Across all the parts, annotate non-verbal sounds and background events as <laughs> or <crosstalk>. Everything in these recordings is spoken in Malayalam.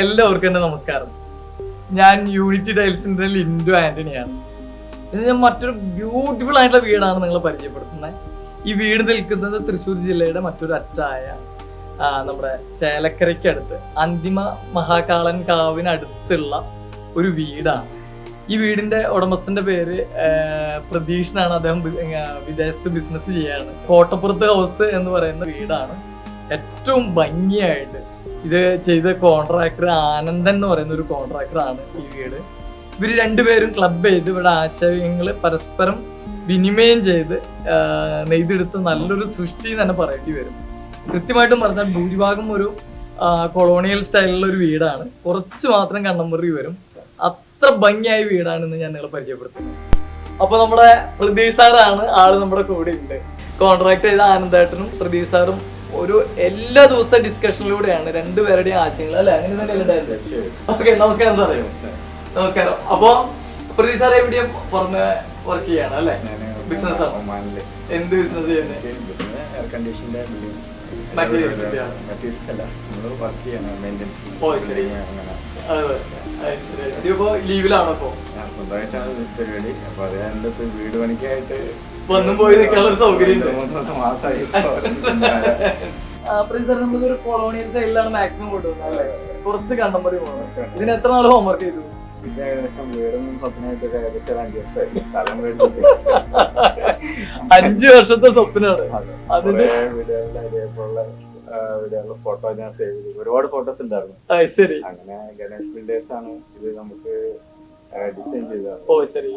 എല്ലാവർക്കും എന്റെ നമസ്കാരം. ഞാൻ യൂണിറ്റി ടൈൽസിന്റെ ലിൻഡു ആന്റണിയാണ്. ഇത് ഞാൻ മറ്റൊരു ബ്യൂട്ടിഫുൾ ആയിട്ടുള്ള വീടാണ് നിങ്ങൾ പരിചയപ്പെടുത്തുന്നത്. ഈ വീട് നിൽക്കുന്നത് തൃശ്ശൂർ ജില്ലയുടെ മറ്റൊരു അറ്റായ നമ്മുടെ ചേലക്കരയ്ക്കടുത്ത് അന്തിമ മഹാകാളൻ കാവിനടുത്തുള്ള ഒരു വീടാണ്. ഈ വീടിന്റെ ഉടമസ്ഥന്റെ പേര് പ്രതീഷ് അദ്ദേഹം വിദേശത്ത് ബിസിനസ് ചെയ്യാണ്. കോട്ടപ്പുറത്ത് ഹൗസ് എന്ന് പറയുന്ന വീടാണ്. ഏറ്റവും ഭംഗിയായിട്ട് ഇത് ചെയ്ത കോൺട്രാക്ടർ ആനന്ദൻ എന്ന് പറയുന്ന ഒരു കോൺട്രാക്ടറാണ് ഈ വീട്. ഇവർ രണ്ടുപേരും ക്ലബ് ചെയ്ത് ഇവിടെ ആശയങ്ങൾ പരസ്പരം വിനിമയം ചെയ്ത് നെയ്തെടുത്ത് നല്ലൊരു സൃഷ്ടി തന്നെ പറയേണ്ടി വരും. കൃത്യമായിട്ടും പറഞ്ഞാൽ ഭൂരിഭാഗം ഒരു കൊളോണിയൽ സ്റ്റൈലുള്ള ഒരു വീടാണ്. കുറച്ച് മാത്രം കണ്ണമുറി വരും. അത്ര ഭംഗിയായ വീടാണ് ഇന്ന് ഞാൻ നിങ്ങളെ പരിചയപ്പെടുത്തുന്നത് അപ്പൊ നമ്മുടെ പ്രതീഷ് സാറാണ് ആൾ നമ്മുടെ കൂടെ ഉണ്ട്. കോൺട്രാക്ട് ചെയ്ത ആനന്ദേട്ടനും പ്രതീഷ് സാറും ഒരു എല്ലാ ദിവസത്തെ ഡിസ്കഷനിലൂടെയാണ് രണ്ടുപേരുടെയും ആശയങ്ങൾ അല്ലെ? അങ്ങനെ തന്നെയല്ലേ ഓക്കെ നമസ്കാരം സാറേ. നമസ്കാരം. അപ്പൊ പ്രതി സാറേ എവിടെയും പുറമെ വർക്ക് ചെയ്യാണ് അല്ലെ? ബിസിനസ് എന്ത് ബിസിനസ് ചെയ്യുന്നത് ലീവിലാണോ ഇപ്പൊ? സ്വന്തമായിട്ടാണ് പരിപാടി അപ്പൊ അത് എന്റെ വീട് പണിക്കായിട്ട് വന്നും പോയി നിൽക്കാനുള്ള ഒരു സൗകര്യം മാസമായി നമ്മളൊരു കൊളോണിയൽ സൈഡിലാണ് മാക്സിമം കൊണ്ടുപോകുന്നത് കുറച്ച് കണ്ടംപറി പോകണം. ഇതിന് എത്ര നാൾ ഹോംവർക്ക് ചെയ്തു? ഒരു അഞ്ച് വർഷത്തെ സ്വപ്നമാണ് ഫോട്ടോ ഞാൻ സേവ് ചെയ്തു. ഒരുപാട് ഫോട്ടോസ് ഉണ്ടായിരുന്നു. ശരി. അങ്ങനെ ഗണേഷ് ബിൽഡേഴ്സ് ആണ് ഇത് നമുക്ക് ഡിസൈൻ ചെയ്തത് ഓ ശരി.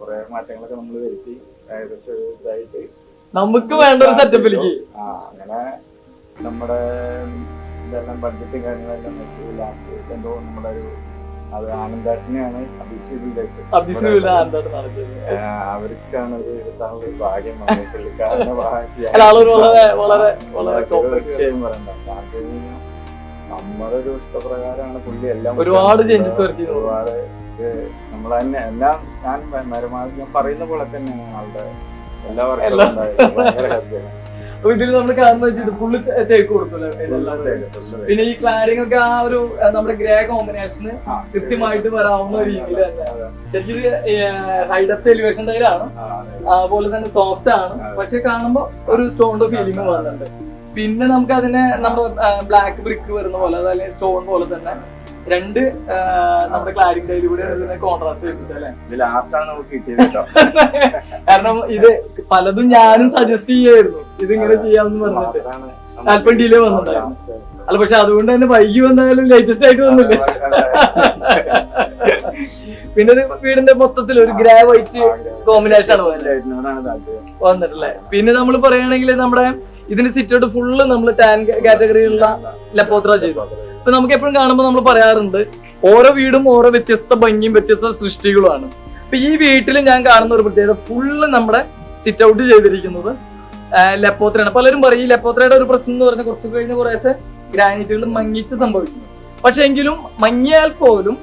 കുറെ മാറ്റങ്ങളൊക്കെ നമ്മൾ വരുത്തി. ഏകദേശം ഒരു ഇതായിട്ട് നമുക്ക് വേണ്ട ഒരു സെറ്റപ്പിലേക്ക് ആ അങ്ങനെ നമ്മുടെ ഇതെല്ലാം ബഡ്ജറ്റും കാര്യങ്ങളെല്ലാം നോക്കി ലാസ്റ്റ് എന്തോ നമ്മുടെ ഒരു അത് ആനന്ദാട്ടിനെയാണ് അവർക്കാണ് ഇത് ഭാഗ്യം വന്നത്. പുള്ളിക്കാരനെ ഭാഗ്യം. ഒരു ഇഷ്ടപ്രകാരമാണ് പുള്ളി എല്ലാം ഒരുപാട്. ഒരുപാട് ഇത് നമ്മൾ തന്നെ എല്ലാം ഞാൻ പരമാവധി ഞാൻ പറയുന്ന പോലെ തന്നെയാണ് ആളുടെ എല്ലാ വർക്കും. അപ്പൊ ഇതിൽ നമ്മൾ കാണുന്ന വെച്ചാൽ ഫുള്ള് തേക്ക് കൊടുത്തല്ലോ പിന്നെ ഈ ക്ലാരിംഗ് ഒക്കെ ആ ഒരു നമ്മുടെ ഗ്രേ കോമ്പിനേഷന് കൃത്യമായിട്ട് വരാവുന്ന രീതിയിൽ. ശരിക്കും ഹൈഡത്ത് എലിവേഷൻ ടൈലാണ് അതുപോലെ തന്നെ സോഫ്റ്റ് ആണ്. പക്ഷെ കാണുമ്പോ ഒരു സ്റ്റോണിന്റെ ഫീലിംഗ് വരുന്നുണ്ട് പിന്നെ നമുക്ക് അതിനെ നമ്മുടെ ബ്ലാക്ക് ബ്രിക്ക് വരുന്ന പോലെ അതല്ലെങ്കിൽ സ്റ്റോൺ പോലെ തന്നെ രണ്ട് നമ്മുടെ ക്ലാരിംഗ് ഡൈലൂടെ കോൺട്രാസ്റ്റ് ചെയ്യിപ്പിച്ചത് അല്ലെ? ലാസ്റ്റ് ലാസ്റ്റാണ് നമുക്ക് കിട്ടിയത് കേട്ടോ. <laughs> കാരണം ഇത് പലതും ഞാനും സജസ്റ്റ് ചെയ്യായിരുന്നു. ഇത് ഇങ്ങനെ ചെയ്യാമെന്ന് പറഞ്ഞിട്ട്. അല്പം ഡിലേ വന്നിട്ടുണ്ടായിരുന്നു. അല്ല പക്ഷെ അതുകൊണ്ട് തന്നെ വൈകി വന്നാലും ലേറ്റസ്റ്റ് ആയിട്ട് വന്നില്ലേ? <laughs> പിന്നെ ഒരു വീടിന്റെ മൊത്തത്തിൽ ഒരു ഗ്രേ വൈറ്റ് കോമ്പിനേഷൻ ആണ് വന്നിട്ടല്ലേ? പിന്നെ നമ്മൾ പറയുകയാണെങ്കിൽ നമ്മുടെ ഇതിന് സിറ്റൗട്ട് ഫുള്ള് നമ്മൾ ടാൻ കാറ്റഗറിയിലുള്ള ലപ്പോത്ര ചെയ്തു. ഇപ്പൊ നമുക്ക് എപ്പോഴും കാണുമ്പോൾ നമ്മൾ പറയാറുണ്ട് ഓരോ വീടും ഓരോ വ്യത്യസ്ത ഭംഗിയും വ്യത്യസ്ത സൃഷ്ടികളുമാണ്. ഇപ്പൊ ഈ വീട്ടിൽ ഞാൻ കാണുന്ന ഒരു പ്രത്യേകത ഫുള്ള് നമ്മുടെ സിറ്റ് ഔട്ട് ചെയ്തിരിക്കുന്നത് ലെപ്പോത്രയാണ്. പലരും പറയും ഈ ലെപ്പോത്രയുടെ ഒരു പ്രശ്നം എന്ന് പറഞ്ഞാൽ കുറച്ച് കഴിഞ്ഞ് കുറേശ്ശെ ഗ്രാനൈറ്റുകൾ മങ്ങിച്ച് സംഭവിക്കുന്നു പക്ഷെ എങ്കിലും മങ്ങിയാൽ പോലും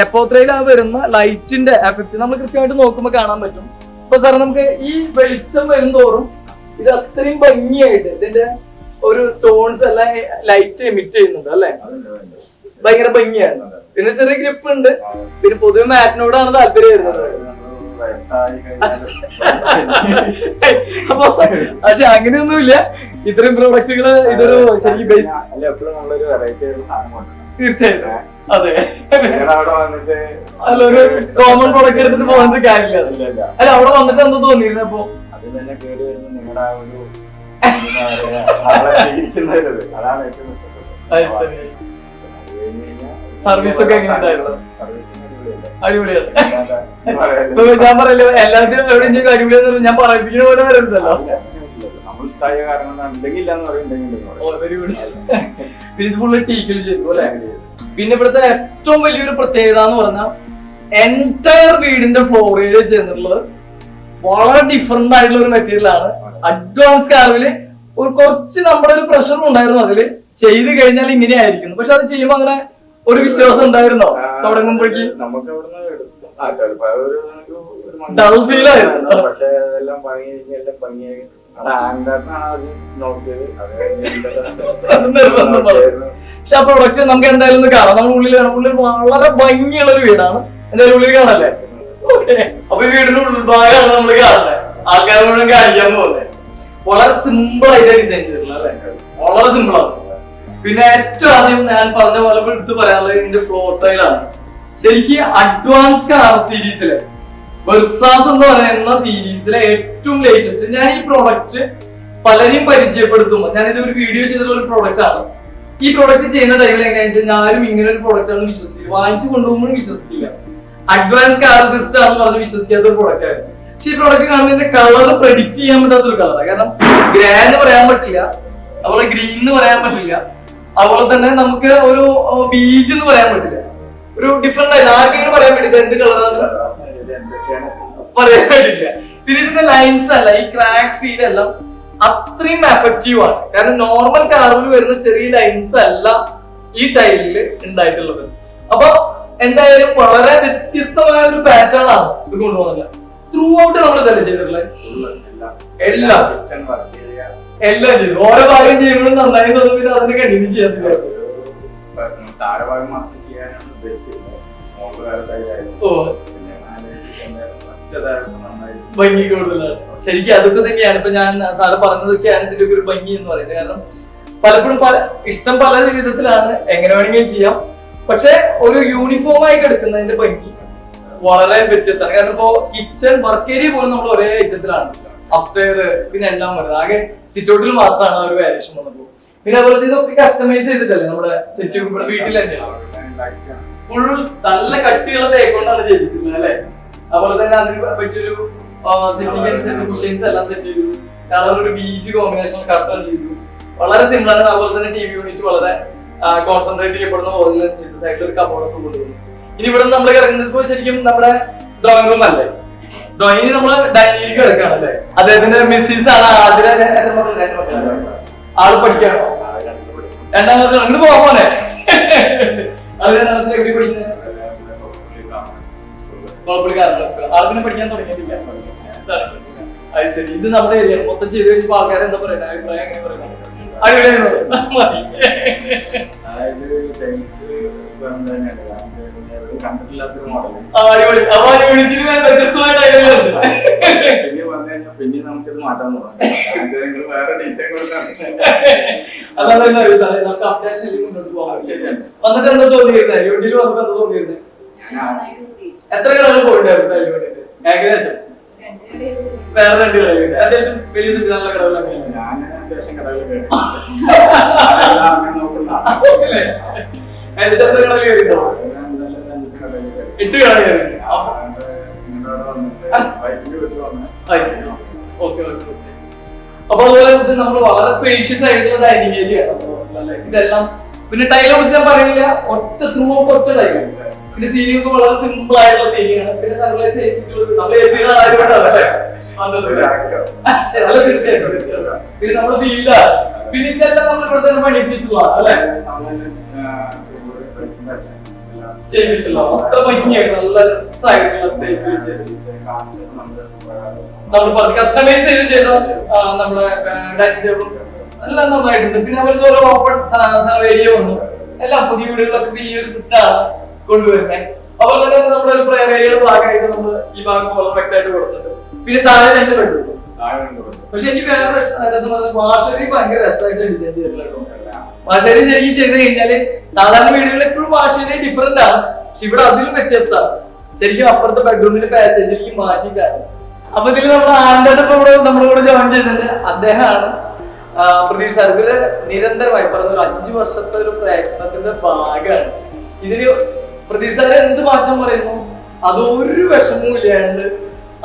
ലെപ്പോത്രയിൽ ആ വരുന്ന ലൈറ്റിന്റെ എഫക്റ്റ് നമ്മൾ കൃത്യമായിട്ട് നോക്കുമ്പോൾ കാണാൻ പറ്റും. ഇപ്പൊ സാറേ നമുക്ക് ഈ വെളിച്ചം വരുന്നതോറും ഇത് അത്രയും ഭംഗിയായിട്ട് ഇതിന്റെ ഒരു സ്റ്റോൺസ് എല്ലാം ലൈറ്റ് എമിറ്റ് ചെയ്യുന്നുണ്ട് അല്ലെ? ഭയങ്കര ഭംഗിയാണ്. പിന്നെ ചെറിയ ഗ്രിപ്പ് ഉണ്ട്. പിന്നെ പൊതുവെ മാറ്റിനോടാണ് താല്പര്യം വരുന്നത്. അപ്പൊ പക്ഷെ അങ്ങനെയൊന്നുമില്ല. ഇത്രയും പ്രോഡക്റ്റുകൾ ഇതൊരു ശരിക്കും ബേസ് തീർച്ചയായിട്ടും. അതെ. അല്ല ഒരു കോമൺ പ്രോഡക്റ്റ് എടുത്തിട്ട് പോകുന്നത് കാര്യമില്ല. അല്ല അവിടെ വന്നിട്ട് എന്താ തോന്നിയിരുന്നു അപ്പൊ അത് തന്നെ കേറി വരുന്ന നിങ്ങളുടെ ഒരു Service ഒക്കെ? അടിപൊളിയാണ്. ഞാൻ പറയല്ലോ എല്ലാത്തിനും എവിടെയും അടിപൊളിയാന്ന് ഞാൻ പറയിപ്പിക്കുന്ന പോലെ വരുന്നല്ലോ നമ്മൾ ഇഷ്ടായ കാരണം ഉണ്ടെങ്കിൽ ഇല്ലാന്ന് പറയുന്നുണ്ടെങ്കിൽ ഓ വെരി ഗുഡ് പിന്നെ ഇവിടുത്തെ ഏറ്റവും വലിയൊരു പ്രത്യേകത എന്ന് പറഞ്ഞാൽ എന്റയർ വീടിന്റെ ഫ്ലോറിൽ ചെയ്യുന്നുള്ളത് വളരെ ഡിഫറെന്റ് ആയിട്ടുള്ള ഒരു മെറ്റീരിയൽ ആണ്. അഡ്വാൻസ് കാർവിൽ ഒരു കുറച്ച് നമ്മുടെ ഒരു പ്രഷറും ഉണ്ടായിരുന്നു അതിൽ. ചെയ്ത് കഴിഞ്ഞാൽ ഇങ്ങനെ ആയിരിക്കുന്നു. പക്ഷെ അത് ചെയ്യുമ്പോൾ അങ്ങനെ ഒരു വിശ്വാസം ഉണ്ടായിരുന്നോ? തുടങ്ങുമ്പോഴേക്ക്? നമുക്ക് feel ആയിരുന്നു. പക്ഷെ ഭംഗി എല്ലാം ഭംഗിയായി. <laughs> പറഞ്ഞു. പക്ഷെ ആ പ്രൊഡക്റ്റ് നമുക്ക് എന്തായാലും കാണാം. നമ്മുടെ ഉള്ളിൽ കാണാം ഉള്ളിൽ വളരെ ഭംഗിയുള്ള ഒരു വീടാണ്. എന്തായാലും ഉള്ളിൽ കാണല്ലേ? അപ്പൊ വീടിന്റെ ഉൾഭാഗമാണ് നമ്മൾ കാണുന്നത്. ആൾക്കാരെ മുഴുവൻ കാണിക്കാൻ പോകുന്നത്. വളരെ സിമ്പിൾ ആയിട്ട് ഡിസൈൻ ചെയ്തിട്ടുള്ള വളരെ സിമ്പിൾ ആണ്. പിന്നെ ഏറ്റവും ആദ്യം ഞാൻ പറഞ്ഞ പോലെ എടുത്ത് പറയാനുള്ളത് ഇതിന്റെ ഫ്ലോർ ടൈലാണ് ശരിക്കും അഡ്വാൻസ് കാർ സീരീസിലെ വെർസാസ് എന്ന് പറയുന്ന സീരീസിലെ ഏറ്റവും ലേറ്റസ്റ്റ് ഞാൻ ഈ പ്രോഡക്റ്റ് പലരെയും പരിചയപ്പെടുത്തുമ്പോൾ ഞാൻ ഇത് ഒരു വീഡിയോ ചെയ്തിട്ടുള്ള ഒരു പ്രോഡക്റ്റ് ആണ്. ഈ പ്രോഡക്റ്റ് ചെയ്യുന്ന ടൈമിൽ എങ്ങനെയാണെന്ന് വെച്ചാൽ ഞാനും ഇങ്ങനെ ഒരു പ്രോഡക്റ്റ് ആണ് വിശ്വസിക്കില്ല. വാങ്ങിച്ചു കൊണ്ടുപോകുമ്പോഴും വിശ്വസിക്കില്ല. അഡ്വാൻസ് കാർ സിസ്റ്റം എന്ന് പറഞ്ഞ് വിശ്വസിക്കാത്ത ഒരു പ്രൊഡക്റ്റ് ആയിരുന്നു. പക്ഷെ ഈ പ്രൊഡക്റ്റ് കാണുന്നതിന്റെ കളർ പ്രഡിക്റ്റ് ചെയ്യാൻ പറ്റാത്ത ഒരു കളറാണ് കാരണം ഗ്രേ എന്ന് പറയാൻ പറ്റില്ല അതുപോലെ ഗ്രീൻ എന്ന് പറയാൻ പറ്റില്ല അതുപോലെ തന്നെ നമുക്ക് ഒരു ബീജ് എന്ന് പറയാൻ പറ്റില്ല. ഒരു ഡിഫറെന്റ് ആയിട്ട് പറയാൻ പറ്റില്ല എന്ത് കളറാണ് പറയാൻ പറ്റില്ല. പിന്നെ ഇതിന്റെ ലൈൻസ് അല്ല ഈ ക്രാക്ക് ഫീൽ എല്ലാം അത്രയും എഫക്റ്റീവ് ആണ്. കാരണം നോർമൽ കാറിൽ വരുന്ന ചെറിയ ലൈൻസ് അല്ല ഈ ടൈലിൽ ഉണ്ടായിട്ടുള്ളത്. അപ്പൊ എന്തായാലും വളരെ വ്യത്യസ്തമായ ഒരു പാറ്റേൺ ആണ് ഇത് കൊണ്ടുപോകുന്നത്. ത്രൂ ഔട്ട് നമ്മൾ ഇതല്ലേ ചെയ്തിട്ടുള്ളത് എല്ലാം. എല്ലാം. ചെയ്തു. ഓരോ ഭാഗം ചെയ്യുമ്പോഴും നന്നായി തോന്നും പിന്നെ അതിന്റെ കണ്ടിന്യൂ ചെയ്യാൻ ഭാഗം മാത്രം ചെയ്യാനാണ് ഉദ്ദേശിച്ചത് കൂടുതലാണ്. ശരിക്കും അതൊക്കെ തന്നെയാണ്. ഇപ്പൊ ഞാൻ സാറ് പറഞ്ഞതൊക്കെയാണ് ഇതിന്റെ ഒക്കെ ഒരു ഭംഗി എന്ന് പറയുന്നത്. കാരണം പലപ്പോഴും പല ഇഷ്ടം പല വിധത്തിലാണ് എങ്ങനെ വേണമെങ്കിലും ചെയ്യാം. പക്ഷെ ഒരു യൂണിഫോം ആയിട്ട് എടുക്കുന്നതിന്റെ ഭംഗി വളരെ വ്യത്യസ്തമാണ്. കാരണം ഇപ്പോ കിച്ചൺ വർക്ക് ഏരിയ പോലും നമ്മൾ ഒരേ ഐറ്റത്തിലാണ് അപ്സ്റ്റെയർ പിന്നെ എല്ലാം വരുന്നത് ആകെ സിറ്റൗട്ടിൽ മാത്രമാണ് ഒരു വേരിയേഷൻ വന്നത്. പിന്നെ അതുപോലെ ഇതൊക്കെ കസ്റ്റമൈസ് ചെയ്തിട്ടല്ലേ നമ്മുടെ സെറ്റ് ഇവിടെ വീട്ടിൽ തന്നെ? ഫുൾ നല്ല കട്ടിയുള്ള തേക്കൊണ്ടാണ് ചെയ്തിട്ടുള്ളത് അല്ലെ? അതുപോലെ തന്നെ അതിന് പറ്റിയൊരു സെറ്റിംഗ് അനുസരിച്ച് കുഷ്യൻസ് എല്ലാം സെറ്റ് ചെയ്തു. കളർ ഒരു ബീച്ച് കോമ്പിനേഷൻ കട്ടൺ ചെയ്തു. വളരെ സിമ്പിൾ ആണ്. അതുപോലെ തന്നെ ടി വി യൂണിറ്റ് വളരെ കോൺസെൻട്രേറ്റ് ചെയ്യപ്പെടുന്ന പോലെ ചിത്ര സൈഡിൽ ഒരു കബോർഡൊക്കെ കൊണ്ടുവന്നു ഇനി ഇവിടെ നമ്മൾ കിടക്കുന്നത് ശരിക്കും നമ്മുടെ ഡ്രോയിങ് റൂം അല്ലേ? ഡ്രോയിങ് നമ്മൾ ഡൈനിങ് കിടക്കാണ് അല്ലേ? അദ്ദേഹത്തിന്റെ മിസ്സിസ് ആണ് ആദ്യം? ആൾ പഠിക്കാണോ രണ്ട് ക്ലാസ് രണ്ട് പോകാമോനെ അത് രണ്ടാം ക്ലാസ് എവിടെ പഠിക്കുന്നത് ആൾക്കിനെ പഠിക്കാൻ തുടങ്ങിയിട്ടില്ല. അത് ശരി. ഇത് നമ്മുടെ ഏരിയ മൊത്തം ചെയ്ത് കഴിഞ്ഞപ്പോ ആൾക്കാരെന്താ പറയുന്നത് അഭിപ്രായം എങ്ങനെ പറയുന്നത് അടിപൊളിയായിരുന്നു. പിന്നെ നമുക്കിത് മാറ്റാൻ നിങ്ങൾ വേറെ ഡിസൈൻ അറിയോ നമുക്ക് അപ്ഡേഷൻ മുന്നോട്ട് പോകാം. വന്നിട്ട് എന്താ തോന്നിയിരുന്നത് യൂണിറ്റിൽ വന്നപ്പോ എന്താ തോന്നിയിരുന്നത് എത്ര കളർ പോയിട്ടുണ്ടായിരുന്നു ഏകദേശം. വേറെ രണ്ട് അത്യാവശ്യം വലിയ ഞാൻ അത്യാവശ്യം എത്ര. എട്ട് കയറി ഓക്കെ ഓക്കെ അപ്പൊ അതുപോലെ ഇത് നമ്മൾ വളരെ സ്പേഷ്യസ് ആയിട്ടുള്ള ഡൈനിങ് ഏരിയ ആണ്. ഇതെല്ലാം പിന്നെ ടൈലെ കുറിച്ച് ഞാൻ പറയുന്നില്ല ഒറ്റ ത്രൂ ഔട്ട് ഒറ്റ ടൈൽ പിന്നെ സീലിംഗ് ഒക്കെ വളരെ സിമ്പിൾ ആയിട്ടുള്ള സീലിംഗ് ആണ്. പിന്നെ സൺലൈറ്റ് എ സി നമ്മൾ എ സികളാണ് ആയതുകൊണ്ടല്ലേ വന്നത്. ഒരു ശരി, അല്ല തീർച്ചയായിട്ടും. പിന്നെ നമ്മുടെ ഫീൽഡ് പിന്നെ ഇതെല്ലാം നമ്മൾ ഇവിടെ തന്നെ പഠിപ്പിച്ചുള്ള അല്ലെ? ഭംഗിയായിട്ട് നല്ല രസമായിട്ടുള്ള തേക്ക് വെച്ച്. നമ്മൾ പറഞ്ഞ കസ്റ്റമൈസ് ചെയ്ത് ചെയ്ത നമ്മുടെ ഡൈനിങ് ടേബിൾ എല്ലാം നന്നായിട്ടുണ്ട്. പിന്നെ അവർക്ക് ഓരോ ഓപ്പൺ ഏരിയ വന്നു. എല്ലാം പുതിയ വീടുകളിലൊക്കെ ഈ ഒരു സിസ്റ്റം ആണ്. കൊണ്ടുവരുന്നത് അതുപോലെ തന്നെ നമ്മുടെ ഒരു പ്രയർ ഏരിയയുടെ ഭാഗമായിട്ട് നമ്മൾ ഈ ഭാഗം പെർഫെക്റ്റ് ആയിട്ട് കൊടുത്തിട്ടുണ്ട് പിന്നെ താഴെ രണ്ട് ബെഡ്റൂം പക്ഷെ എനിക്ക് വേറെ പ്രശ്നം വാഷറി ഭയങ്കര രസമായിട്ട് ഡിസൈൻ ചെയ്തിട്ടുള്ള വാഷറി ശരിക്കും ചെയ്ത് കഴിഞ്ഞാൽ സാധാരണ വീടുകളിൽ എപ്പോഴും വാഷരി ഡിഫറെന്റ് ആണ്. പക്ഷെ ഇവിടെ അതിലും വ്യത്യസ്തമാണ്. ശരിക്കും അപ്പുറത്തെ ബെഡ്റൂമിന്റെ പാസേജിലേക്ക് മാറ്റിയിട്ടാണ് അപ്പൊ ഇതിൽ നമ്മുടെ ഇപ്പൊ ഇവിടെ നമ്മുടെ കൂടെ ജോയിൻ ചെയ്തിട്ടുണ്ട്. അദ്ദേഹമാണ് പ്രതീക്ഷ ഇവർ നിരന്തരമായി പറഞ്ഞ ഒരു അഞ്ചു വർഷത്തെ ഒരു പ്രയത്നത്തിന്റെ ഭാഗമാണ്. ഇതിന് പ്രതീക്ഷ സാർ എന്ത് മാറ്റം പറയുന്നു? അതൊരു വിഷമവും ഇല്ലാണ്ട്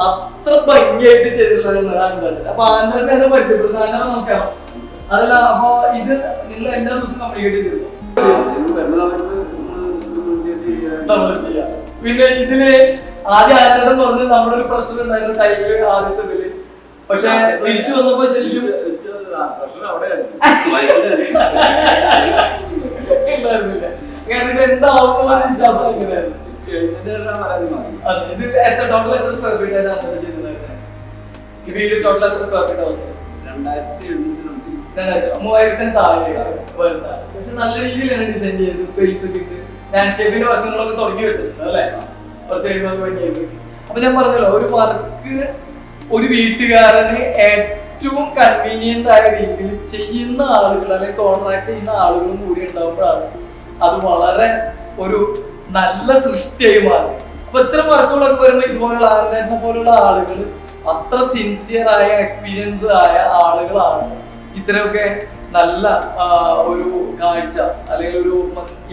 അത്ര ഭംഗിയായിട്ട് ചെയ്തിട്ടുള്ളതാണ് ആൻഡോട്ട് അപ്പൊ ആൻഡോട്ടിനെ പരിചയപ്പെടുന്നത് ആൻഡോ നമസ്കാരം. അതല്ല അപ്പൊ ഇത് നിങ്ങൾ എല്ലാ ദിവസവും കമ്മ്യൂണിക്കേറ്റ് ചെയ്തിരുന്നു പിന്നെ ഇതിൽ ആദ്യം ആനന്ദം പറഞ്ഞ് നമ്മുടെ ഒരു പ്രശ്നം ഉണ്ടായിരുന്നു ടൈമിൽ ആദ്യത്തെ ഇതിൽ. പക്ഷെ തിരിച്ചു വന്നപ്പോ ശരിക്കും ഉണ്ടായിരുന്നില്ല കാരണം ഇത് എത്ര ടോട്ടൽ എത്ര സ്ക്വയർ ഫീറ്റ് ആയിട്ട് ആനന്ദം ചെയ്തിട്ടുണ്ടായിരുന്നത് ഈ വീട് ടോട്ടൽ എത്ര സ്ക്വയർ ഫീറ്റ് ആവുന്നത് രണ്ടായിരത്തി എഴുന്നൂറ്റി മൂവായിരത്തിന് താഴെ വരുന്നത് പക്ഷെ നല്ല രീതിയിലാണ് ഡിസൈൻ ചെയ്തത് സ്പേസ് ഒക്കെ ഇട്ട് ലാൻഡ്സ്കേപ്പിന്റെ വർക്കുകളൊക്കെ തുടങ്ങി വെച്ചിട്ടുണ്ട് അല്ലേ? കുറച്ച് കഴിയുമ്പോൾ അപ്പൊ ഞാൻ പറഞ്ഞല്ലോ ഒരു വർക്ക് ഒരു വീട്ടുകാരന് ഏറ്റവും കൺവീനിയന്റ് ആയ രീതിയിൽ ചെയ്യുന്ന ആളുകൾ അല്ലെങ്കിൽ കോൺട്രാക്ട് ചെയ്യുന്ന ആളുകളും കൂടി ഉണ്ടാകുമ്പോഴാണ് അത് വളരെ ഒരു നല്ല സൃഷ്ടിയായി മാറും. അപ്പൊ ഇത്തരം വർക്കുകളൊക്കെ വരുമ്പോൾ ഇതുപോലുള്ള ആരുടെ പോലുള്ള ആളുകൾ അത്ര സിൻസിയർ ആയ എക്സ്പീരിയൻസ് ആയ ആളുകളാണ്. ഇത്തരമൊക്കെ നല്ല ഒരു കാഴ്ച അല്ലെങ്കിൽ ഒരു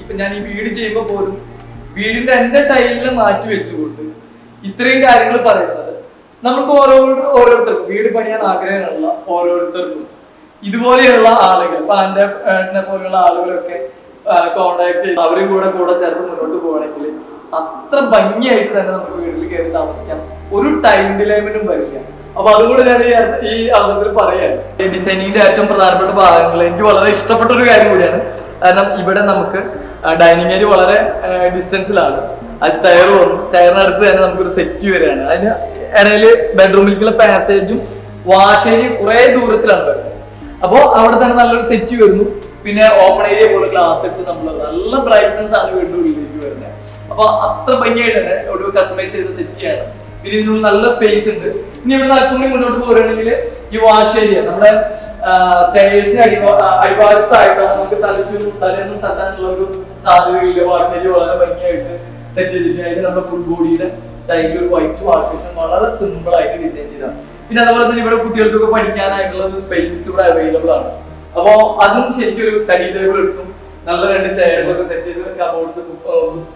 ഇപ്പൊ ഞാൻ ഈ വീട് ചെയ്യുമ്പോൾ പോലും വീടിന്റെ എന്റെ ടൈലിനെ മാറ്റി വെച്ചുകൊണ്ട് ഇത്രയും കാര്യങ്ങൾ പറയുന്നത് നമുക്ക് ഓരോ ഓരോരുത്തർക്കും വീട് പണിയാൻ ആഗ്രഹമുള്ള ഓരോരുത്തർക്കും. ഇതുപോലെയുള്ള ആളുകൾ ഇപ്പൊ ആന്റെ പോലെയുള്ള ആളുകളൊക്കെ കോണ്ടാക്ട് ചെയ്ത് അവരും കൂടെ കൂടെ ചേർത്ത് മുന്നോട്ട് പോകണമെങ്കിൽ അത്ര ഭംഗിയായിട്ട് തന്നെ നമുക്ക് വീട്ടിൽ കയറി താമസിക്കാം. ഒരു ടൈം ഡിലേമിനും വരില്ല. അപ്പൊ അതുകൂടെ ഞാൻ ഈ അവസരത്തിൽ പറയാൻ ഡിസൈനിങ്ങിന്റെ ഏറ്റവും പ്രധാനപ്പെട്ട ഭാഗങ്ങൾ എനിക്ക് വളരെ ഇഷ്ടപ്പെട്ട ഒരു കാര്യം കൂടിയാണ്. കാരണം ഇവിടെ നമുക്ക് ഡൈനിങ് ഏരിയ വളരെ ഡിസ്റ്റൻസിലാണ് ആ സ്റ്റയർ വന്നു. സ്റ്റയറിനടുത്ത് തന്നെ നമുക്കൊരു സെറ്റ് വരികയാണ്. അതിന് ഇടയിൽ ബെഡ്റൂമിലേക്കുള്ള പാസേജും വാഷേരിയും കുറെ ദൂരത്തിലാണ് വരുന്നത്. അപ്പോ അവിടെ തന്നെ നല്ലൊരു സെറ്റ് വരുന്നു. പിന്നെ ഓപ്പൺ ഏരിയ പോലെ ഗ്ലാസ് എടുത്ത് നമ്മൾ നല്ല ബ്രൈറ്റ്നസ് ആണ് വീണ്ടും ഉള്ളിലേക്ക് വരുന്നത് അപ്പൊ അത്ര ഭംഗിയായിട്ട് തന്നെ ഒരു കസ്റ്റമൈസ് ചെയ്ത സെറ്റിയാണ് പിന്നെ ഇതിനുള്ള നല്ല സ്പേസ് ഉണ്ട്. ഇനി ഇവിടെ നടക്കുമ്പോൾ മുന്നോട്ട് പോരുകയാണെങ്കിൽ ഈ വാഷ് ഏരിയ നമ്മുടെ സ്റ്റേഴ്സിന് അടിഭാ അടിഭാഗത്തായിട്ടാണ് നമുക്ക് തലയ്ക്കൊന്നും തലേന്നും തട്ടാനുള്ള ഒരു സാധ്യതയില്ല. വാഷ് ഏരിയ വളരെ ഭംഗിയായിട്ട് സെറ്റ് ചെയ്തിട്ടുണ്ട് അതിന് നമ്മുടെ ഫുൾ ബോഡിയുടെ ടൈമിൽ ഒരു വൈറ്റ് വാഷ് ബേസിൻ വളരെ സിമ്പിൾ ആയിട്ട് ഡിസൈൻ ചെയ്താണ്. പിന്നെ അതുപോലെ തന്നെ ഇവിടെ കുട്ടികൾക്കൊക്കെ പഠിക്കാനായിട്ടുള്ള ഒരു സ്പേസ് ഇവിടെ അവൈലബിൾ ആണ്. അപ്പോ അതും ശരിക്കും ഒരു സ്റ്റഡി ടേബിൾ എടുക്കും. നല്ല രണ്ട് ചെയർസ് ഒക്കെ സെറ്റ് ചെയ്ത് കബോർഡ്സ്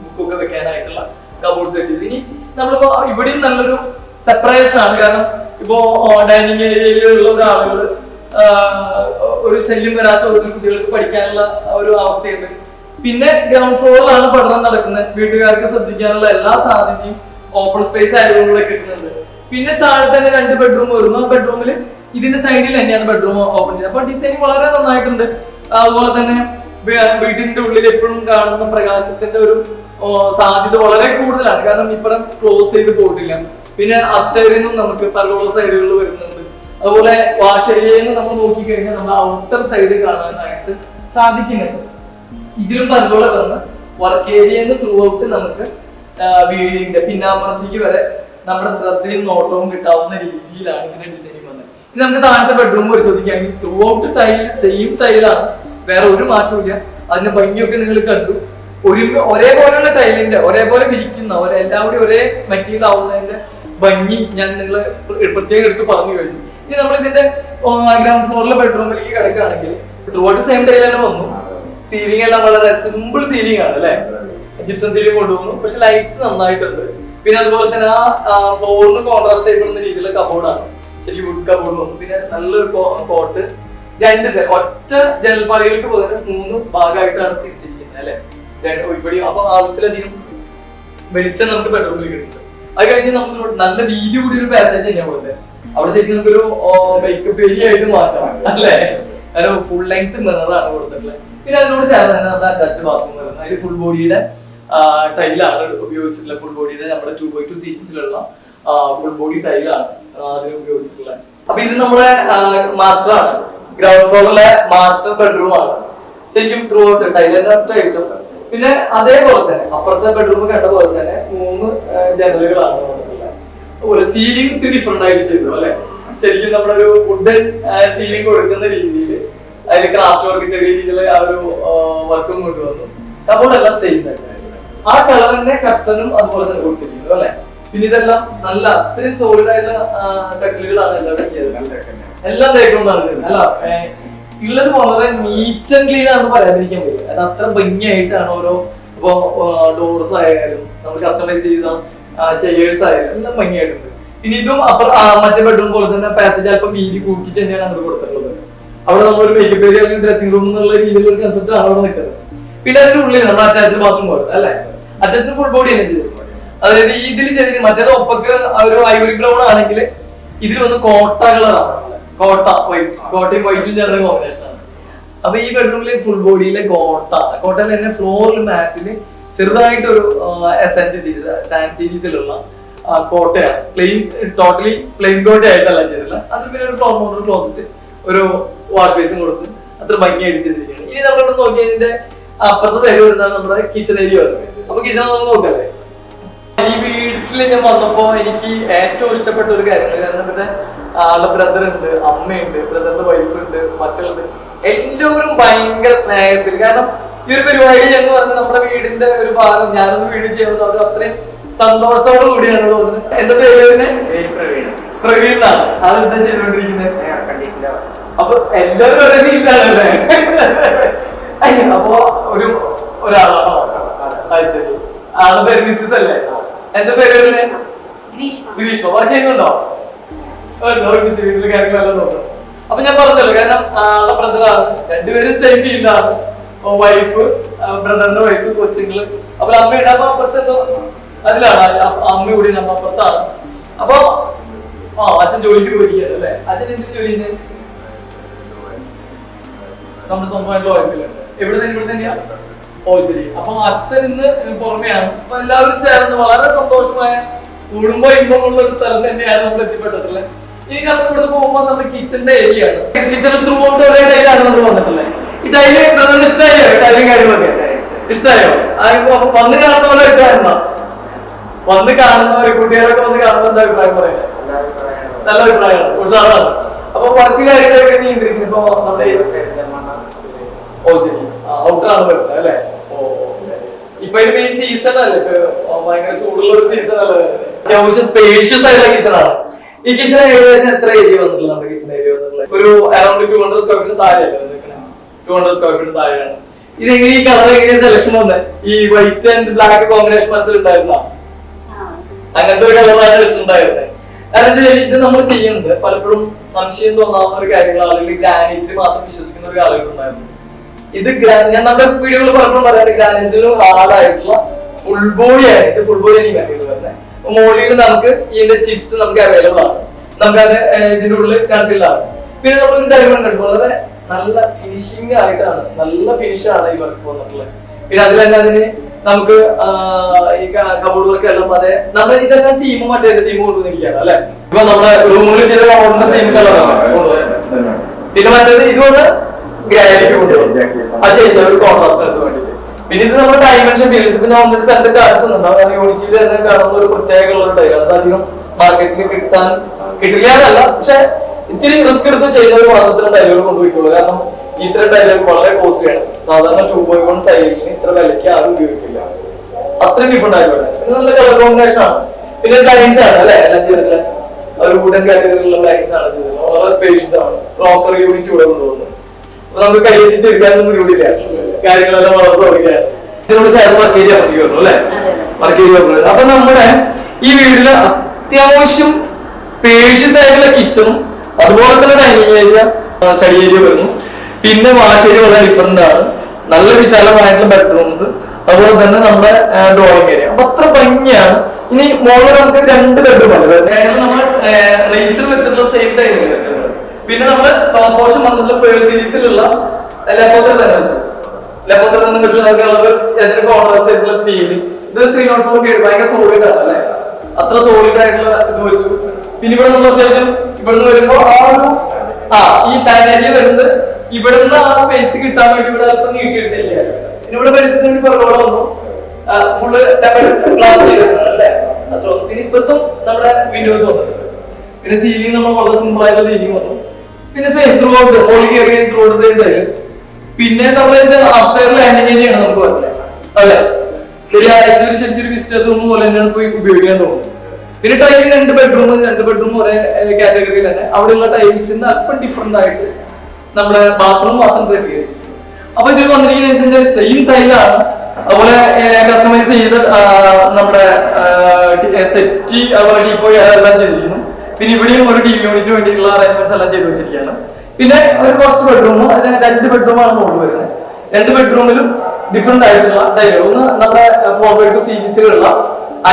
ബുക്കൊക്കെ വെക്കാനായിട്ടുള്ള കബോർഡ്സ് സെറ്റ് ചെയ്ത്. ഇനി നമ്മളിപ്പോ ഇവിടെയും നല്ലൊരു സെപ്പറേഷൻ ആണ്. കാരണം ഇപ്പോ ഡൈനിങ് ഏരിയയിലുള്ള ഒരാളുകൾ ഒരു ശല്യം വരാത്ത ഒരു കുട്ടികൾക്ക് പഠിക്കാനുള്ള ഒരു അവസ്ഥയുണ്ട്. പിന്നെ ഗ്രൗണ്ട് ഫ്ലോറിലാണ് പഠനം നടക്കുന്നത്. വീട്ടുകാർക്ക് ശ്രദ്ധിക്കാനുള്ള എല്ലാ സാധ്യതയും ഓപ്പൺ സ്പേസ് ആയതുകൊണ്ടുള്ള കിട്ടുന്നുണ്ട്. പിന്നെ താഴെ തന്നെ രണ്ട് ബെഡ്റൂം വരുന്നു. ആ ബെഡ്റൂമിൽ ഇതിന്റെ സൈഡിൽ തന്നെയാണ് ബെഡ്റൂം ഓപ്പൺ ചെയ്യുന്നത്. അപ്പൊ ഡിസൈൻ വളരെ നന്നായിട്ടുണ്ട്. അതുപോലെ തന്നെ വീടിന്റെ ഉള്ളിൽ എപ്പോഴും കാണുന്ന പ്രകാശത്തിന്റെ ഒരു സാധ്യത വളരെ കൂടുതലാണ്. കാരണം ഇപ്പുറം ക്ലോസ് ചെയ്ത് പോയിട്ടില്ല. പിന്നെ അപ്സ്റ്റൈറിൽ നിന്നും നമുക്ക് പല സൈഡുകൾ വരുന്നുണ്ട്. അതുപോലെ വാഷ് ഏരിയയിൽ നമ്മൾ നോക്കിക്കഴിഞ്ഞാൽ നമ്മൾ ഔട്ടർ സൈഡ് കാണാനായിട്ട് സാധിക്കുന്നുണ്ട്. ഇതിലും പലോള വന്ന് വർക്ക് ഏരിയയിൽ ത്രൂ ഔട്ട് നമുക്ക് വീടിന്റെ പിന്നാമ്പുറത്തേക്ക് വരെ നമ്മുടെ ശ്രദ്ധയും നോട്ടവും കിട്ടാവുന്ന രീതിയിലാണ് ഇതിന്റെ ഡിസൈൻ ഇനി നമുക്ക് താഴത്തെ ബെഡ്റൂം പരിശോധിക്കുകയാണെങ്കിൽ ത്രൂ ഔട്ട് ടൈൽ സെയിം ടൈലാണ് വേറെ ഒരു മാറ്റവും ഇല്ല അതിന്റെ ഭംഗിയൊക്കെ നിങ്ങൾ കണ്ടു. ഒരു ഒരേപോലെയുള്ള ടൈലിന്റെ ഒരേപോലെ വിരിക്കുന്ന ഒരേ കൂടി ഒരേ മെറ്റീരിയൽ ആവുന്നതിന്റെ ഭംഗി ഞാൻ നിങ്ങൾ പ്രത്യേകം എടുത്ത് പറഞ്ഞു കഴിഞ്ഞു. ഇനി നമ്മൾ ഇതിന്റെ ഗ്രൗണ്ട് ഫ്ലോറിലെ ബെഡ്റൂമിലേക്ക് കിടക്കുകയാണെങ്കിൽ ത്രൂ ഔട്ട് സെയിം ടൈൽ തന്നെ വന്നു. സീലിംഗ് എല്ലാം വളരെ സിമ്പിൾ സീലിംഗ് ആണ് അല്ലെ? ജിപ്സം സീലിംഗ് കൊണ്ടുപോകുന്നു പക്ഷെ ലൈറ്റ്സ് നന്നായിട്ടുണ്ട്. പിന്നെ അതുപോലെ തന്നെ ആ ഫ്ലോറിന് കോൺട്രാസ്റ്റ് ചെയ്യപ്പെടുന്ന രീതിയിലുള്ള കബോർഡാണ് ശരി വുഡ് കബോർഡ് പിന്നെ നല്ലൊരു കോട്ട് രണ്ട് ഒറ്റ ജനൽപ്പാളികൾക്ക് പകരം മൂന്ന് ഭാഗമായിട്ടാണ് തിരിച്ചിരിക്കുന്നത് അല്ലെ? ഇവിടെ അപ്പൊ ആവശ്യത്തിലധികം വെളിച്ചം നമുക്ക് ബെഡ്റൂമിൽ കിട്ടുന്നുണ്ട്. അത് കഴിഞ്ഞ് നമുക്ക് നല്ല വീതി കൂടി ഒരു പാസേജ് തന്നെയാ പോലെ അവിടെ ശരിക്കും നമുക്കൊരു മേക്കപ്പ് ഏരിയ ആയിട്ട് മാറ്റാം അല്ലേ? ഒരു ഫുൾ ലെങ്ത് മിററാണ് കൊടുത്തിട്ടുള്ളത്. പിന്നെ അതിനോട് ചേർന്ന് തന്നെ നമ്മുടെ അറ്റാച്ച്ഡ് ബാത്റൂം വരുന്നത് അതിൽ ഫുൾ ബോഡിയുടെ ടൈലാണ് ഉപയോഗിച്ചിട്ടുള്ളത് ഫുൾ ബോഡിയുടെ നമ്മുടെ ടു ബൈ ടു സീരീസിലുള്ള ഫുൾ ബോഡി ടൈലാണ് ഉപയോഗിച്ചിട്ടുള്ള അപ്പൊ ഇത് നമ്മുടെ മാസ്റ്റർ ആണ്. ഗ്രൗണ്ട് ഫ്ലോറിലെ മാസ്റ്റർ ബെഡ്റൂം ആണ്. ശരിക്കും ത്രൂ ഔട്ട് ഒറ്റ പിന്നെ അതേപോലെ തന്നെ അപ്പുറത്തെ ബെഡ്റൂം കണ്ട പോലെ തന്നെ മൂന്ന് ജനലുകളാണ് അതുപോലെ സീലിംഗ് ഇത്തിരി ഡിഫറെന്റ് ആയിട്ട് ചെയ്തു അല്ലെ? ശരിക്കും നമ്മുടെ ഒരു വുഡൻ സീലിംഗ് കൊടുക്കുന്ന രീതിയിൽ അതിൽ ക്രാഫ്റ്റ് വർക്ക് ചെറിയ രീതിയിൽ ആ ഒരു വർക്കും കൊണ്ടുവന്നു. കബോർഡ് എല്ലാം സെയിം തന്നെ. ആ കളർ തന്നെ കർട്ടനും അതുപോലെ തന്നെ കൊടുത്തിരിക്കുന്നു അല്ലെ? പിന്നെ ഇതെല്ലാം നല്ല അത്രയും സോളിഡ് ആയിട്ടുള്ള കട്ടിലുകളാണ് എല്ലാവരും ചെയ്തത്. എല്ലാം തേക്കൊണ്ടാണ് അല്ല ഉള്ളത് വളരെ നീറ്റ് ആൻഡ് ക്ലീൻ ആണെന്ന് പറയാതിരിക്കാൻ പറ്റില്ല. അത് അത്ര ഭംഗിയായിട്ടാണ് ഓരോ ഇപ്പോ ഡോർസ് ആയാലും നമ്മൾ കസ്റ്റമൈസ് ചെയ്ത ചെയേഴ്സ് ആയാലും എല്ലാം ഭംഗിയായിട്ടുണ്ട്. പിന്നെ ഇതും അപ്പുറ മറ്റേ ബെഡ്റൂം പോലെ തന്നെ പാസേജ് അല്പം വീതി കൂട്ടിയിട്ട് തന്നെയാണ് അങ്ങോട്ട് കൊടുത്തിട്ടുള്ളത്. അവിടെ നമ്മളൊരു മേക്കപ്പ് ഏരിയ അല്ലെങ്കിൽ ഡ്രസ്സിംഗ് റൂം എന്നുള്ള രീതിയിലുള്ള ഒരു കൺസെപ്റ്റ് ആണ് അവിടെ നിൽക്കുന്നത്. പിന്നെ അതിന്റെ ഉള്ളിൽ നമ്മൾ അറ്റാച്ച്ഡ് ബാത്റൂം പോലെ അല്ലേ? അറ്റാച്ച്ഡ് ഫുൾ ബോഡി തന്നെ ചെയ്തിട്ടുണ്ട് അതായത് ഇതിൽ ചെറിയ മറ്റേത് ഒപ്പക്ക് ഒരു ഐവറി ബ്രൗൺ ആണെങ്കിൽ ഇതിൽ വന്ന് കോട്ട കളറാണ് കോട്ട വൈറ്റ് കോട്ടയും വൈറ്റും ചേർന്ന കോമ്പിനേഷൻ ആണ്. അപ്പൊ ഈ ബെഡ്റൂമിലെ ഫുൾ ബോഡിയിലെ കോട്ട. കോട്ടയിൽ തന്നെ ഫ്ലോറിൽ മാറ്റിൽ ചെറുതായിട്ടൊരു എസെന്റ് സീരീസ് സാൻഡ് സീരീസിലുള്ള കോട്ടയാണ്. പ്ലെയിൻ ടോട്ടലി പ്ലെയിൻ കോട്ട ആയിട്ടല്ല ചെയ്തില്ല അതിൽ പിന്നെ ഒരു ഫ്ലോർ മോഡൽ ക്ലോസറ്റ് ഒരു വാഷ് ബേസും കൊടുത്ത് അത്ര ഭംഗിയായിട്ട് ചെയ്തിരിക്കുകയാണ്. ഇനി നമ്മളിവിടെ നോക്കിയതിന്റെ അപ്പുറത്തെ സൈഡ് വരുന്നതാണ് നമ്മുടെ കിച്ചൺ ഏരിയ വരുന്നത് അപ്പൊ കിച്ചൺ നമുക്ക് നോക്കല്ലേ ഈ വീട്ടിൽ ഞാൻ വന്നപ്പോ എനിക്ക് ഏറ്റവും ഇഷ്ടപ്പെട്ട ഒരു കാര്യം കാരണം ഇവിടെ ആളുടെ ബ്രദർ ഉണ്ട് അമ്മയുണ്ട് ബ്രദറിന്റെ വൈഫ് ഉണ്ട് മക്കളുണ്ട് എല്ലാവരും ഭയങ്കര സ്നേഹത്തിൽ. കാരണം ഈ ഒരു പരിപാടി എന്ന് പറഞ്ഞാൽ നമ്മുടെ വീടിന്റെ ഒരു ഭാഗം ഞാനൊന്ന് വീട് ചെയ്യുന്നത് അവർ അത്രയും സന്തോഷത്തോടു കൂടിയാണ് തോന്നുന്നത്. എന്റെ പേര് എന്നാണ്. ആളെന്താ ചെയ്തുകൊണ്ടിരിക്കുന്നത് അപ്പൊ എല്ലാവരും ഒരേ അയ്യ, അപ്പൊ ഒരു ഒരാളാണോ. അത് ശരി ആളുടെ പേര് മിസ്സസ് അല്ലേ? എന്താ പേര് വരുന്നത് ഗ്രീഷ്മ. വർക്ക് ചെയ്യുന്നുണ്ടോ? ഉണ്ട്, ഒരുമിച്ച് വീട്ടിലെ കാര്യങ്ങളെല്ലാം നോക്കണം അപ്പൊ ഞാൻ പറഞ്ഞല്ലോ കാരണം ബ്രദറാണ് രണ്ടുപേരും സെയിം ഫീൽഡാണ് വൈഫ് ബ്രദറിന്റെ വൈഫ് കൊച്ചുങ്ങൾ. അപ്പൊ അമ്മയുടെ അമ്മ അപ്പുറത്ത് എന്തോ അതിലാണ്. അമ്മ കൂടി നമ്മ അപ്പുറത്താണ്. അപ്പൊ ആ അച്ഛൻ ജോലിക്ക് പോയിരിക്കുകയാണ് അല്ലേ? അച്ഛൻ എന്ത് ജോലി നമ്മുടെ സ്വന്തമായിട്ടുള്ള വൈഫിലുണ്ട് എവിടെ തന്നെ ഇവിടെ തന്നെയാ? ഓ ശരി. അപ്പൊ അച്ഛൻ ഇന്ന് പുറമെയാണ്. അപ്പൊ എല്ലാവരും ചേർന്ന് വളരെ സന്തോഷമായ കുടുംബ ഇമ്പമുള്ള ഒരു സ്ഥലം തന്നെയാണ് നമ്മൾ എത്തിപ്പെട്ടിട്ടുള്ളത് ഇനി നമ്മൾ ഇവിടെ പോകുമ്പോൾ നമ്മുടെ കിച്ചന്റെ ഏരിയ ആണ്. കിച്ചൺ ത്രൂ ഔട്ട് ഒരേ ടൈലാണ് നമ്മൾ വന്നിട്ടുള്ളത്. ഈ ടൈൽ ബ്രദറിന് ഇഷ്ടമായോ? ടൈലും കാര്യങ്ങളൊക്കെ ഇഷ്ടമായോ? വന്ന് കാണുന്ന പോലെ ഇഷ്ടമായിരുന്ന വന്ന് കാണുന്നവര് കുട്ടികളൊക്കെ വന്ന് കാണുന്ന എന്താ അഭിപ്രായം പറയാ? നല്ല അഭിപ്രായമാണ്. ഉഷാറാണ്. അപ്പൊ വർക്ക് കാര്യങ്ങളൊക്കെ നിയന്ത്രിക്കുന്നത് ഇപ്പൊ നമ്മുടെ ഓ ശരി. ഔട്ടറാണ് വരുന്നത് അല്ലേ. ഇപ്പൊ ഇത് മെയിൻ സീസൺ അല്ലേ? ഭയങ്കര ചൂടുള്ള ഒരു സീസൺ അല്ലേ സ്പേഷ്യസ് ആയിട്ടുള്ള കിച്ചൺ ആണ്. ഈ കിച്ചൺ ഏകദേശം എത്ര ഏരിയ വന്നിട്ടുള്ള നമ്മുടെ കിച്ചൺ ഏരിയ വന്നിട്ടുള്ളത്? ഒരു around two hundred square feet താഴെയല്ലേ two hundred square feet താഴെയാണ്. ഇത് എങ്ങനെ ഈ കളർ എങ്ങനെ സെലക്ഷൻ വന്നത് ഈ വൈറ്റ് ആൻഡ് ബ്ലാക്ക് കോമ്പിനേഷൻ മനസ്സിലുണ്ടായിരുന്നോ അങ്ങനത്തെ ഒരു കളറാണ് ഇഷ്ടമുണ്ടായിരുന്നത് കാരണം വെച്ചാൽ ഇത് നമ്മൾ ചെയ്യുന്നത് പലപ്പോഴും സംശയം തോന്നാവുന്ന ഒരു കാര്യങ്ങൾ അല്ലെങ്കിൽ ഗ്രാനൈറ്റിൽ മാത്രം വിശ്വസിക്കുന്ന ഒരു കാലഘട്ടം ഇത് ഞാൻ നമ്മുടെ വീഡിയോയിൽ പലപ്പോഴും പറയാറ് ഗ്രാനൈറ്റിലും ഹാർഡായിട്ടുള്ള ഫുൾ ബോഡി ആയിട്ട് ഫുൾ ബോഡി ഈ മെറ്റീരിയൽ വരുന്നത് മോളിയിൽ നമുക്ക് ഇതിന്റെ ചിപ്സ് നമുക്ക് അവൈലബിൾ ആണ്. നമുക്ക് അത് ഇതിന്റെ ഉള്ളിൽ കൺസീൽഡ് ആണ് പിന്നെ നമ്മൾ ഡയമണ്ട് ഉണ്ട് വളരെ നല്ല ഫിനിഷിംഗ് ആയിട്ടാണ് നല്ല ഫിനിഷ് ആണ് ഈ വർക്ക് വന്നിട്ടുള്ളത്. പിന്നെ അതിന് നമുക്ക് ഈ കബോർഡ് വർക്ക് എല്ലാം അതെ നമ്മൾ ഇതെല്ലാം തീമും മറ്റേ തീമും കൊണ്ടുവന്നിരിക്കുകയാണ് അല്ലെ? ഇപ്പൊ നമ്മുടെ റൂമുകളിൽ ചില കബോർഡിന്റെ തീം കളറാണ് പിന്നെ മറ്റേത് ഇതുകൊണ്ട് ഗ്രാനൈറ്റ് കൊണ്ടുവന്നു അത് ചെയ്ത ഒരു പിന്നെ ഇത് നമ്മുടെ ഡയമെൻഷൻ ഫീൽഡ് ഞാൻ ഒന്നിട്ട് സെന്റ് കാണിച്ചുന്നുണ്ട് അത് യൂണിറ്റിയിൽ തന്നെ കാണുന്ന ഒരു പ്രത്യേകമുള്ള ടൈൽ അത് മാർക്കറ്റിൽ കിട്ടാൻ കിട്ടില്ല എന്നല്ല പക്ഷെ ഇത്തിരി റിസ്ക് എടുത്ത് ചെയ്യുന്ന ഒരു മാത്രത്തിലും ടൈലുകൾ കാരണം ഇത്തരം ടൈലുകൾ വളരെ കോസ്റ്റ്ലിയാണ് സാധാരണ ടൂ പോയി ഇത്ര വിലയ്ക്ക് ആരും ഉപയോഗിക്കില്ല അത്രയും ഡിഫറെന്റ് ആയിക്കോട്ടെ നല്ല കളർ കോമ്പിനേഷൻ ആണ് പിന്നെ ടൈൽസ് ആണ് അല്ലെ എല്ലാം ചെയ്തിട്ടുള്ള ഒരു വുഡൻ കാറ്റഗറിയിലുള്ള ടൈൽസ് ആണ് ചെയ്തിട്ടുള്ളത് വളരെ സ്പേഷ്യസ് ആണ് പ്രോപ്പർ യൂണിറ്റ് ഇവിടെ കൊണ്ടുപോകുന്നത് നമുക്ക് എടുക്കാനൊന്നും ബുദ്ധിമുട്ടില്ല കാര്യങ്ങളെല്ലാം വളരെ ചേർന്ന് വർക്ക് മതി വരുന്നു അല്ലെ? വർക്ക് അപ്പൊ നമ്മുടെ ഈ വീട്ടിൽ അത്യാവശ്യം സ്പേഷ്യസ് ആയിട്ടുള്ള കിച്ചണും അതുപോലെ തന്നെ ഡൈനിങ് ഏരിയ സ്റ്റഡി ഏരിയ വരുന്നു. പിന്നെ വാഷ് ഏരിയ വളരെ ഡിഫറെന്റ് ആണ്. നല്ല വിശാലമായിട്ടുള്ള ബെഡ്റൂംസ് അതുപോലെ തന്നെ നമ്മുടെ ഡ്രോയിങ് ഏരിയ അപ്പൊ അത്ര ഭംഗിയാണ്. ഇനി മോളിൽ നമുക്ക് രണ്ട് ബെഡ്റൂം ആണ് നമ്മൾ വെച്ചിട്ടുള്ള സെയിം ഡൈനിങ് വെച്ചിട്ടുണ്ട്. പിന്നെ നമ്മൾ ടോപ്പ് പോർഷൻ വന്നിട്ടുള്ള സീരീസിലുള്ള ലെപ്പോത്തർ തന്നെ വെച്ചു. ലെപ്പോത്തർ തന്നെ വെച്ചു നമുക്കുള്ളത് എത്ര കോൺട്രാസ്റ്റ് ആയിട്ടുള്ള സ്റ്റീൽ ഇത് ത്രീ നോട്ട് ഫോർ ഭയങ്കര സോളിഡ് ആണ് അല്ലെ? അത്ര സോളിഡ് ആയിട്ടുള്ള ഇത് വെച്ചു. പിന്നെ ഇവിടെ നമ്മൾ അത്യാവശ്യം ഇവിടുന്ന് വരുമ്പോ ആ ഒരു ആ ഈ സാനിറ്ററി വരുന്നത് ഇവിടുന്ന് ആ സ്പേസ് കിട്ടാൻ വേണ്ടി ഇവിടെ അല്പം നീട്ടിയിട്ടില്ല. ഇവിടെ വേണ്ടി പുറകോടെ വന്നു. ഫുള്ള് ഗ്ലാസ് ചെയ്തിട്ടുണ്ട് അല്ലേ? അത്ര. പിന്നെ ഇപ്പത്തും നമ്മുടെ വിൻഡോസ് വന്നു. പിന്നെ സീലിംഗ് നമ്മൾ വളരെ സിമ്പിൾ ആയിട്ടുള്ള സീലിംഗ് വന്നു. പിന്നെ സെയിം ത്രൂ ഔട്ട് ഓൾ കയറി ത്രൂ ഔട്ട് സെയിം തരും പിന്നെ ഇത് അപ്സ്റ്റേർ ലാൻഡിംഗ് ഏരിയ ആണ് നമുക്ക് വരുന്നത് അതെ. ശരിയാ ഇതൊരു ശരിക്കും ഒരു വിസിറ്റേഴ്സ് റൂം പോലെ തന്നെയാണ് പോയി ഉപയോഗിക്കാൻ തോന്നുന്നത്. പിന്നെ ടൈൽ രണ്ട് ബെഡ്റൂം രണ്ട് ബെഡ്റൂം ഒരേ കാറ്റഗറിയിൽ തന്നെ. അവിടെയുള്ള ടൈൽസിന് അല്പം ഡിഫറെന്റ് ആയിട്ട് നമ്മുടെ ബാത്റൂം മാത്രം ക്രമീകരിച്ചിട്ടുണ്ട് അപ്പൊ ഇതിൽ വന്നിരിക്കുന്ന സെയിം ടൈലാണ് അതുപോലെ കസ്റ്റമൈസ് ചെയ്ത് നമ്മുടെ സെറ്റി അതുപോലെ ടീപ്പോയി അതെല്ലാം ചെയ്തിരിക്കുന്നു. പിന്നെ ഇവിടെയും ഒരു ടീം യൂണിറ്റിന് വേണ്ടിയിട്ടുള്ള അറേഞ്ച്മെന്റ്സ് എല്ലാം ചെയ്തു വെച്ചിരിക്കുകയാണ്. പിന്നെ ഒരു ഫസ്റ്റ് ബെഡ്റൂം അതിന് രണ്ട് ബെഡ്റൂമാണ് മുകളിൽ വരുന്നത്. രണ്ട് ബെഡ്റൂമിലും ഡിഫറെന്റ് ആയിട്ടുള്ള ടൈലുകൾ ഒന്ന് നമ്മുടെ ഫോർ ബൈ ടു സീരീസിലുള്ള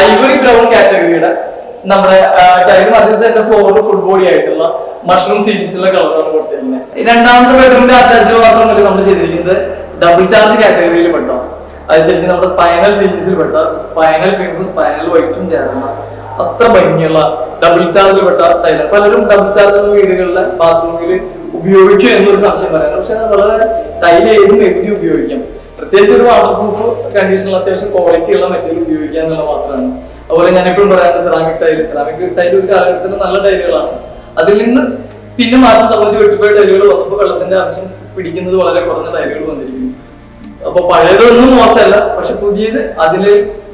ഐവറി ബ്രൗൺ കാറ്റഗറിയുടെ നമ്മുടെ ടൈലും അതിൽ തന്നെ ഫ്ലോർ ഫുൾ ബോഡി ആയിട്ടുള്ള മഷ്റൂം സീരീസിലുള്ള കളറാണ് കൊടുത്തിരിക്കുന്നത്. രണ്ടാമത്തെ ബെഡ്റൂമിന്റെ അറ്റാച്ച് മാത്രമല്ല നമ്മൾ ചെയ്തിരിക്കുന്നത് ഡബിൾ ചാർജ് കാറ്റഗറിയിൽ പെട്ടോ. അത് ശരിക്കും നമ്മുടെ സ്പൈനൽ സീരീസിൽ പെട്ടോ. സ്പൈനൽ പിങ്കും സ്പൈനൽ വൈറ്റും ചേർന്ന. അത്ര ഭംഗിയുള്ള ഡബിൾ ചാർജ് പെട്ട ടൈലാണ് പലരും ഡബിൾ ചാർജ് വീടുകളിലെ ബാത്റൂമിൽ ഉപയോഗിക്കും എന്നൊരു സംശയം പറയാം പക്ഷെ വളരെ ടൈൽ ഏതും എവിടെ ഉപയോഗിക്കാം. പ്രത്യേകിച്ച് ഒരു വാട്ടർ പ്രൂഫ് കണ്ടീഷനിൽ അത്യാവശ്യം ക്വാളിറ്റി ഉള്ള മെറ്റീരിയൽ ഉപയോഗിക്കുക എന്നുള്ള മാത്രമാണ്. അതുപോലെ ഞാൻ എപ്പോഴും പറയാറുണ്ട് സെറാമിക് ടൈൽ സെറാമിക് ടൈൽ ഒരു കാലഘട്ടത്തിൽ നല്ല ടൈലുകളാണ് അതിൽ നിന്ന് പിന്നെ മാറ്റി സംബന്ധിച്ച് വെട്ടിപ്പോയ ടൈലുകൾ വന്നപ്പോൾ വെള്ളത്തിന്റെ ആവശ്യം പിടിക്കുന്നത് വളരെ കുറഞ്ഞ ടൈലുകൾ വന്നിരിക്കുന്നു. അപ്പൊ പഴയതൊന്നും മോശമല്ല. പക്ഷെ പുതിയത് അതിൽ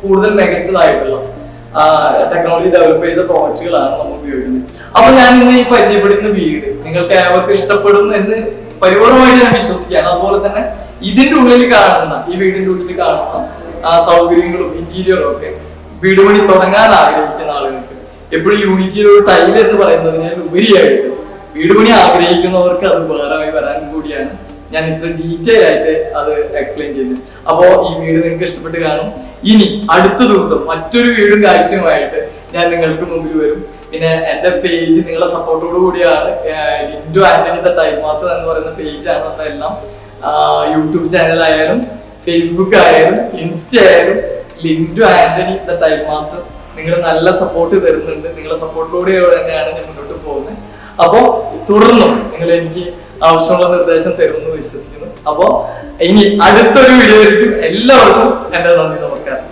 കൂടുതൽ മികച്ചതായിട്ടുള്ള ടെക്നോളജി ഡെവലപ്പ് ചെയ്ത പ്രോഡക്റ്റുകളാണ് നമ്മൾ ഉപയോഗിക്കുന്നത്. അപ്പൊ ഞാൻ ഇന്ന് ഈ പരിചയപ്പെടുന്ന വീട് നിങ്ങൾക്ക് ഏവർക്ക് ഇഷ്ടപ്പെടും എന്ന് പരിപൂർണമായിട്ട് ഞാൻ വിശ്വസിക്കുകയാണ്. അതുപോലെ തന്നെ ഇതിന്റെ ഉള്ളിൽ കാണുന്ന ഈ വീടിന്റെ ഉള്ളിൽ കാണുന്ന സൗകര്യങ്ങളും ഇന്റീരിയറും ഒക്കെ വീട് പണി തുടങ്ങാൻ ആഗ്രഹിക്കുന്ന ആളുകൾക്ക് എപ്പോഴും യൂണിറ്റിയിലൊരു ടൈൽ എന്ന് പറയുന്നതിനാൽ ഉപരിയായിട്ട് വീട് പണി ആഗ്രഹിക്കുന്നവർക്ക് അത് ഉപകാരമായി വരാൻ കൂടിയാണ് ഞാൻ ഇത്ര ഡീറ്റെയിൽ ആയിട്ട് അത് എക്സ്പ്ലെയിൻ ചെയ്തു. അപ്പോ ഈ വീട് നിങ്ങൾക്ക് ഇഷ്ടപ്പെട്ട് കാണും. ഇനി അടുത്ത ദിവസം മറ്റൊരു വീടും കാഴ്ചയുമായിട്ട് ഞാൻ നിങ്ങൾക്ക് മുമ്പിൽ വരും. പിന്നെ എന്റെ പേജ് നിങ്ങളുടെ സപ്പോർട്ടോട് കൂടിയാണ്. Lindu Antony the time master എന്ന് പറയുന്ന പേജാണ് എല്ലാം. യൂട്യൂബ് ചാനൽ ആയാലും ഫേസ്ബുക്ക് ആയാലും ഇൻസ്റ്റ ആയാലും Lindu Antony the time master നിങ്ങൾ നല്ല സപ്പോർട്ട് തരുന്നുണ്ട്. നിങ്ങളുടെ സപ്പോർട്ടിലൂടെ തന്നെയാണ് ഞാൻ മുന്നോട്ട് പോകുന്നത്. അപ്പോൾ തുടർന്നും നിങ്ങൾ എനിക്ക് ആവശ്യമുള്ള നിർദ്ദേശം തരുമെന്ന് വിശ്വസിക്കുന്നു. അപ്പോ ഇനി അടുത്തൊരു വീഡിയോ എല്ലാവർക്കും എന്റെ നന്ദി നമസ്കാരം.